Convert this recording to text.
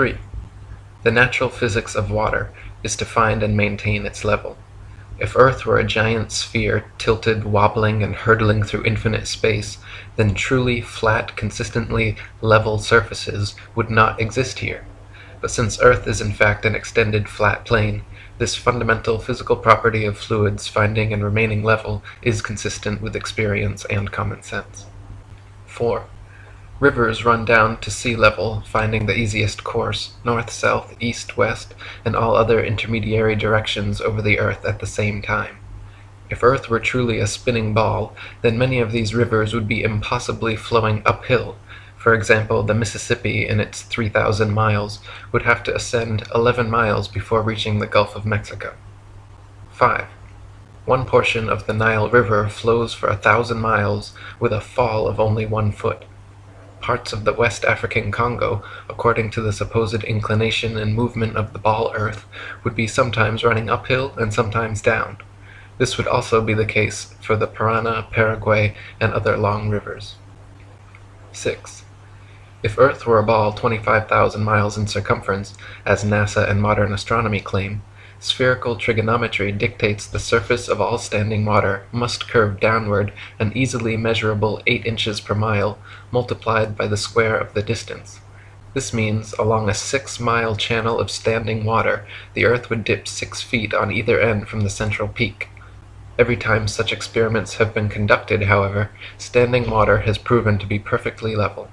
3. The natural physics of water is to find and maintain its level. If earth were a giant sphere tilted, wobbling, and hurtling through infinite space, then truly flat, consistently level surfaces would not exist here. But since earth is in fact an extended flat plane, this fundamental physical property of fluids finding and remaining level is consistent with experience and common sense. 4. Rivers run down to sea level, finding the easiest course, north, south, east, west, and all other intermediary directions over the earth at the same time. If earth were truly a spinning ball, then many of these rivers would be impossibly flowing uphill. For example, the Mississippi in its 3,000 miles would have to ascend 11 miles before reaching the Gulf of Mexico. 5. One portion of the Nile River flows for a thousand miles with a fall of only one foot. Parts of the West African Congo, according to the supposed inclination and movement of the ball earth, would be sometimes running uphill and sometimes down. This would also be the case for the Parana, Paraguay, and other long rivers. 6. If Earth were a ball 25,000 miles in circumference, as NASA and modern astronomy claim, Spherical trigonometry dictates the surface of all standing water must curve downward an easily measurable 8 inches per mile, multiplied by the square of the distance. This means, along a 6 mile channel of standing water, the earth would dip 6 feet on either end from the central peak. Every time such experiments have been conducted, however, standing water has proven to be perfectly level.